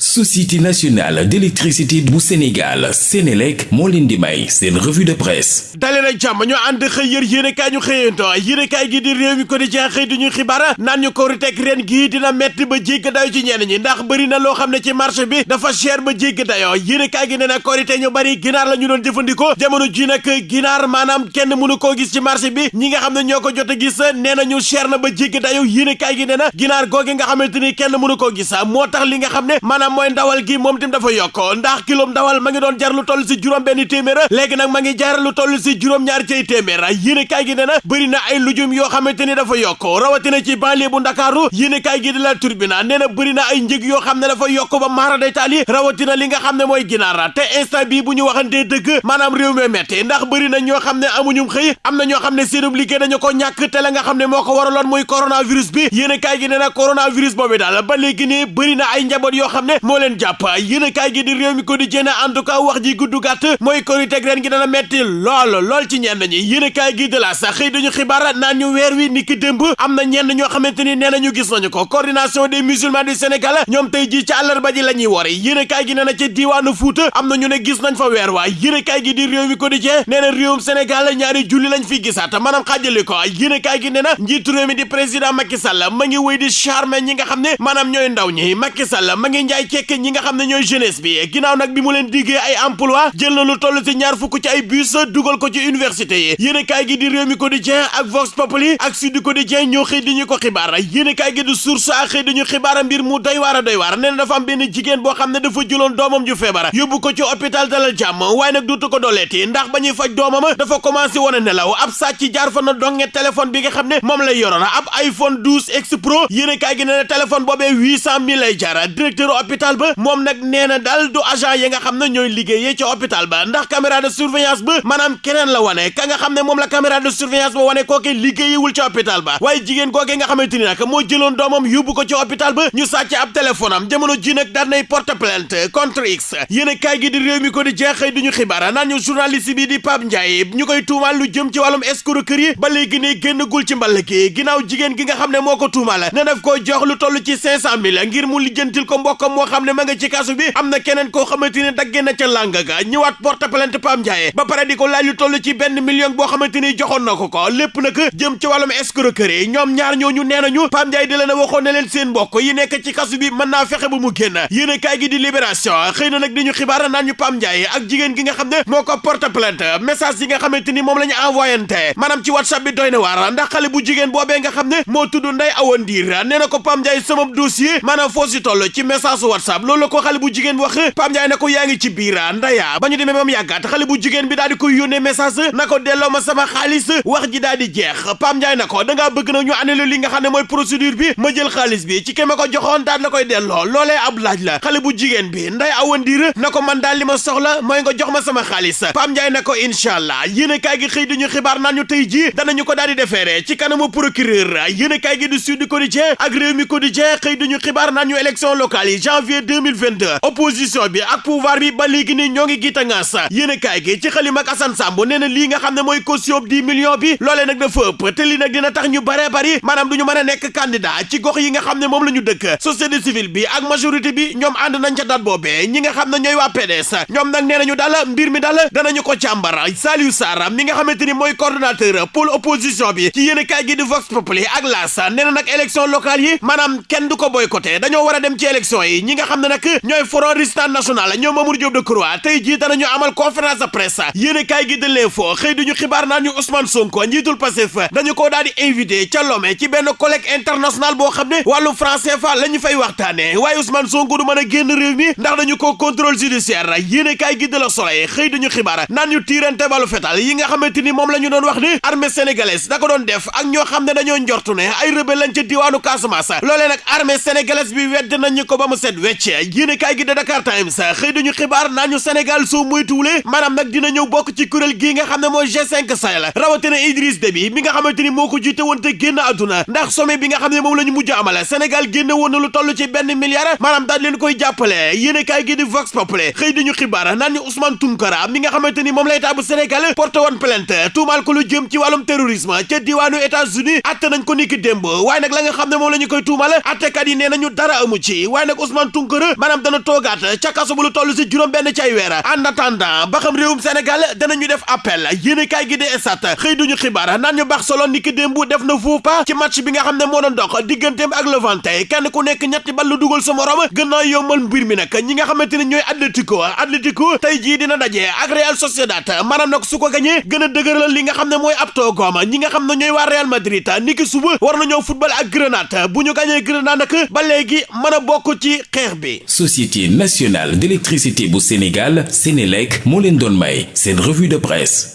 société nationale d'électricité bu Sénégal Sénélec moo leen di may seen revue de presse dalee nag jàmm ñu ànd xëy yër yéenekaay ñu xëyanto yéenekaay gi di réew mi ko di jeex xëy di ñu xibaar naan ñu ko ruteg ren gii dina metti ba jégg dayo ci ñenn ñi ndax bëri na loo xam ne ci marché bi dafa cher ba jégg dayo yéenekaay gi nee na korite ñu bari ginaar la ñu doon jëfandikoo jamono ji nag ginaar maanaam kenn mënu koo gis ci marché bi ñi nga xam ne ñoo ko jot a gis nee na ñu cher na ba jégg dayo yéenekaay gi nee na ginaar googe nga xamante ni kenn mënu koo gis sa moo tax li nga xam ne maanaam mooy ndawal gi moom tim dafa yokk ndax kilo ndawal ma ngi doon jar lu toll si juróom benn téeméer léegi nag ma ngi jar lu toll si juróom-ñaar cay téeméer yéene kaay gi nee na bëri na ay lujum yoo xamante ni dafa yokk rawatina ci banlieue bu ndakaaru yéene kaay gi di la turbina nee na bëri na ay njëg yoo xam ne dafa yokk ba maara daytaal yi rawatina li nga xam ne mooy ginaara te instant bii bu ñu waxantee dëgg maanaam réew mi te ndax bëri na ñoo xam ne amuñum xëy am na ñoo xam ne seenub liggéey dañu ko ñàkk te la nga xam ne moo ko waraloon muy coronavirus bi yéen a kaay gi nee na coronavirus boobu daal ba léegi ne bëri na ay njaboot yoo xam ne moo leen jàpp yéen a kaay gi di réew mi ko di jénn en tout cas wax ji gudd gàtt mooy koriteg ren gi dana metti lool lool ci ñenn ñi yéen a kaay gi de la sax xëy dañu xibaar naan ñu weer wi niki démb am na ñenn ñoo xamante ni nee nañu gis nañu ko coordination des musulmans du Sénégal ñoom tey ji ci àllarba ji la ñuy wori yéene kaay gi nee na ca diiwaanu Fuuta am na ñu ne gis nañ fa weer waay yéene kaay gi di réew mi quotidien nee na réewum Sénégal ñaari julli lañ fi gisaat maanaam xaajali ko yéene kaay gi nee na njiitu réew mi di président Macky Sall ma ngi wéy di charmer ñi nga xam ne maanaam ñooy ndaw ñi Macky Sall ma ngi njaay cekk ñi nga xam ne ñooy jeunesse bi ginnaaw nag bi mu leen diggee ay emploi jël na lu toll ci ñaar fukk ci ay bus dugal ko ci université yi yéene kaay gi di réew mi quotidien ak Vox Populi ak Sud Quotidien ñoo xëy di ñu ko xibaar yéene kaay gi di source ak xëy di ñu xibaar mbir mu doy waar a doy waar nee na dafa am benn jigéen boo xam ne dafa jëloon doomam ju feebar yóbbu ko ci hôpital dalal jàmm waaye nag duutu ko dooleeti ndax ba ñuy faj doomam dafa commencé woon a nelaw ab sàcc jaar fa na donge téléphone bi nga xam ne moom lay yoroon ab iPhone 12 X Pro yéene kaay gi nee na téléphone boobee 800000 lay jaar directeur hôpital ba moom nag nee na daal du agent yi nga xam ne ñooy liggéeyee ci hôpital ba ndax caméra de surveillance ba maanaam keneen la wane ka nga xam ne moom la caméra de surveillance ba wane kooke liggéeyiwul ci hôpital ba waaye jigéen googee nga xamante ni nag moo jëloon doomam yóbbu ko ci hôpital ba ñu sàcc ab téléphone am jamono ji nag daan nay porte plainte contre x yéen a kaay gi di réew mi ko di jeexee duñu xibaar naan ñu journaliste bi di Pape Ndiaye ñu koy tuumaal lu jëm ci wàllum escroquerie ba léegi ne génnagul ci mball gi ginnaaw jigéen gi nga xam ne moo ko tuumaal ne daf koo jox lu toll ci cinq cent mille ngir mu lijjantil ko mbokkam moo xam ne ma nga ci kasu bi am na keneen koo xamante ni dagge na ca làng ga ñëwaat porte plainte Pape Ndiaye ba pare di ko laaj lu toll ci benn million boo xamante ni joxoon na ko ko lépp nag jëm ci wàllum escroquerie ñoom ñaar ñooñu nee nañu Pape Ndiaye di leen a waxoon ne leen seen mbokk yi nekk ci kasu bi mën naa fexe ba mu génn yéen a kaay gi di libération xëy na nag di ñu xibaar naan ñu Pape Ndiaye ak jigéen gi nga xam ne moo ko porte plainte message yi nga xamante ni moom la ñu envoyante maanaam ci whatsapp bi doy na waar ndax xale bu jigéen boobee nga xam ne moo tudd Ndeye Awa Ndiir nee na ko Pape Ndiaye sama dossier maanaam foo si toll ci message whatsapp loolu la ko xale bu jigéen wax Pape Ndiaye ne ko yaa ngi ci biir ndaya ba ñu demee moom yàggat jot xale bu jigéen bi daal di koy yónnee message na ko delloo ma sama xaalis wax ji daal di jeex Pam Ndiaye na ko da ngaa bëgg na ñu annulé li nga xam ne mooy procédure bi ma jël xaalis bi ci ke ma ko joxoon daal la koy delloo loolee ab laaj la xale bu jigéen bi nday awandiir na ko man daal li ma soxla mooy nga jox ma sama xaalis Pam Ndiaye na ko incha allah yéen kaay gi xëy duñu xibaar naan ñu tey ji danañu ko daal di defeere ci kanamu procureur yéen kaay gi du Sud Quotidien ak Rewmi Quotidien xëy duñu xibaar naan ñu élection locale yi janvier 2022 opposition bi ak pouvoir bi ba léegi ni ñoo ngi gi tangaas yéene kaay gi ci xalima ak Assane Samb nee na lii nga xam ne mooy caution dix millions bi loolee nag dafa ëpp te lii nag dina tax ñu baree bari maanaam du ñu mën a nekk candidat ci gox yi nga xam ne moom la ñu dëkk société civile bi ak majorité bi ñoom ànd nañ ca date boobee ñi nga xam ne ñooy waa PDS ñoom nag nee nañu daal mbir mi daal danañu ko càmbar Saliou Sarr mi nga xamante ni mooy coordonnateur pôle opposition bi ci yéene kaay gi di Vox Populi ak L'As nee na nag élection locale yi maanaam kenn du ko boycotté dañoo war a dem ci élection yi ñi nga xam ne nag ñooy Front Résistant National ñoom Mamour Diop Decroix tey jii danañu amal conférence de presse yéene kaay gi de l'info xëy duñu xibaar naan ñu Ousmane Sonko njiitul Pastef dañu koo daal di invité ca Lomé ci benn colloque international boo xam ne wàllu franc CFA la ñu fay waxtaane waaye Ousmane Sonko du mën a génn réew mi ndax dañu ko contrôle judiciaire yéene kaay gi de la Soleil xëy duñu xibaar naan ñu tiirante balu fetal yi nga xamante ni moom la ñu doon wax ni armée sénégalaise da ko doon def ak ñoo xam ne dañoo njortu ne ay rebelle lañ ca diwaanu Casamance loolee nag armée sénégalaise bi wedd nañu ko ba mu set wecc yéene kaay gi de Dakar Times xëy dañu xibaar naa ñu Sénégal soo moytuwulee maanaam nag dina ñëw bokk ci kuréel gii nga xam ne mooy G5 Sahel rawatina Idriss Déby mi nga xamante ni moo ko jiite woon te génn àdduna ndax sommet bi nga xam ne moom la ñu mujj amale Sénégal génn woon na lu toll ci benn milliard maanaam daal leen koy jàppale yéene kaay gi di Vox Populi xëy dañu xibaar naan ñu Ousmane Tounkara mi nga xamante ni moom la état bu Sénégal porté woon plainte tuumaal ko lu jëm ci wàllum terrorisme ca diwaanu États-Unis atte nañ ko niki démb waaye nag la nga xam ne moom la ñu koy tuumal attekat yi nee nañu dara amu ci waaye nag Ousmane Tounkara maanaam dana toogaat ca kaso bu lu toll si juróom benn cay weer en attendant ba xam réewum Sénégal danañu def appel yéen kaay gi de esat xëy duñu xibaar naan ñu Barcelone niki démb def na faux pas ci match bi nga xam ne moo doon dox digganteem ak Levante kenn ku nekk ñett ñetti bal la dugal sa morom gën naa yombal mbir mi nag ñi nga xamante ne ñooy Atlético Atlético tey jii dina daje ak Real Sociedad maanaam nag su ko gañee gën a dëgëral li nga xam ne mooy ab toogoom ñi nga xam ne ñooy waa Real Madrid niki suba war nañoo football ak Grenade bu ñu gañee Grenade nag ba léegi mën a bokk ci xeex bi. Société nationale d'électricité bu Sénégal Sénélec moo leen doon may seen revue de presse.